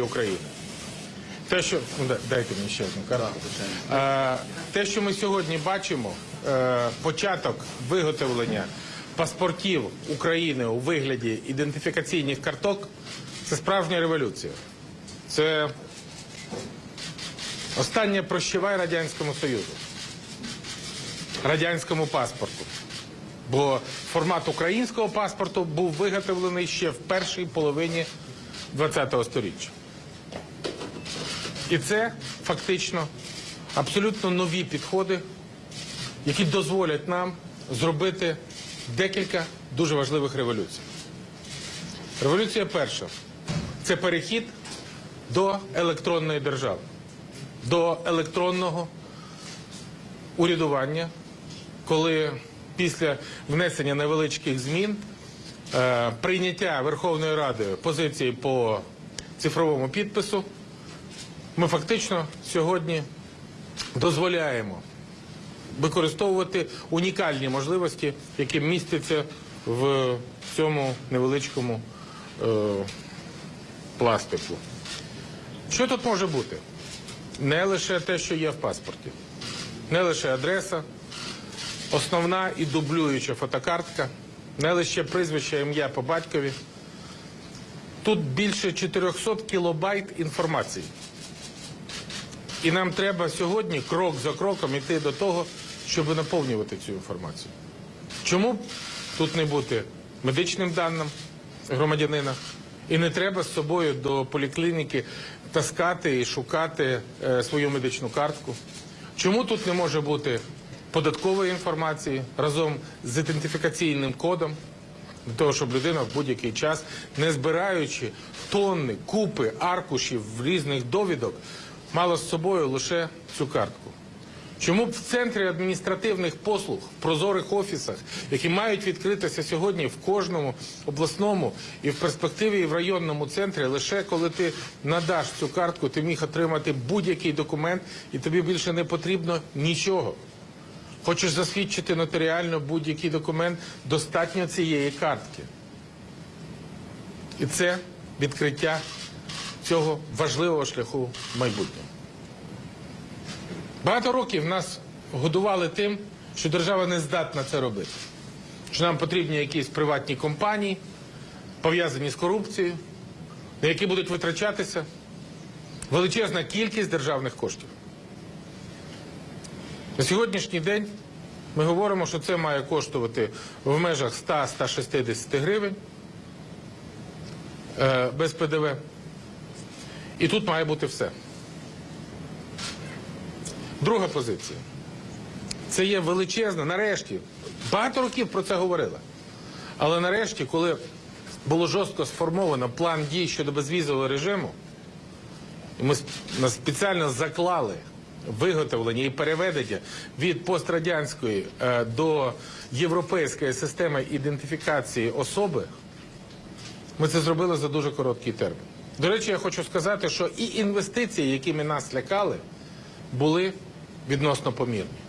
України. Те, що ну, дайте мені ще одну карту. Е, те, що ми сьогодні бачимо, е, початок виготовлення паспортів України у вигляді ідентифікаційних карток, це справжня революція. Це останнє прощавай Радянському Союзу, радянському паспорту. Бо формат українського паспорту був виготовлений ще в першій половині ХХ століття. І це фактично абсолютно нові підходи, які дозволять нам зробити декілька дуже важливих революцій. Революція перша це перехід до електронної держави, до електронного урядування, коли після внесення невеличких змін е, прийняття Верховною Радою позиції по цифровому підпису, ми фактично сьогодні дозволяємо використовувати унікальні можливості, які містяться в цьому невеличкому е, пластику. Що тут може бути? Не лише те, що є в паспорті, не лише адреса, основна і дублююча фотокартка, не лише прізвище, ім'я по батькові. Тут більше 400 кілобайт інформації. І нам треба сьогодні крок за кроком йти до того, щоб наповнювати цю інформацію. Чому б тут не бути медичним даним громадянина? І не треба з собою до поліклініки таскати і шукати е, свою медичну картку. Чому тут не може бути податкової інформації разом з ідентифікаційним кодом? Для того, щоб людина в будь-який час, не збираючи тонни, купи аркушів різних довідок, мала з собою лише цю картку. Чому б в центрі адміністративних послуг, в прозорих офісах, які мають відкритися сьогодні в кожному обласному і в перспективі і в районному центрі, лише коли ти надаш цю картку, ти міг отримати будь-який документ, і тобі більше не потрібно нічого. Хочеш засвідчити нотаріально будь-який документ, достатньо цієї картки. І це відкриття цього важливого шляху в майбутньому. Багато років нас годували тим, що держава не здатна це робити. Що нам потрібні якісь приватні компанії, пов'язані з корупцією, на які будуть витрачатися величезна кількість державних коштів. На сьогоднішній день ми говоримо, що це має коштувати в межах 100-160 гривень е, без ПДВ. І тут має бути все. Друга позиція. Це є величезна, нарешті. Багато років про це говорили. Але нарешті, коли було жорстко сформовано план дій щодо безвізового режиму, ми спеціально заклали виготовлення і переведення від пострадянської е, до європейської системи ідентифікації особи, ми це зробили за дуже короткий термін. До речі, я хочу сказати, що і інвестиції, якими нас лякали, були відносно помірні.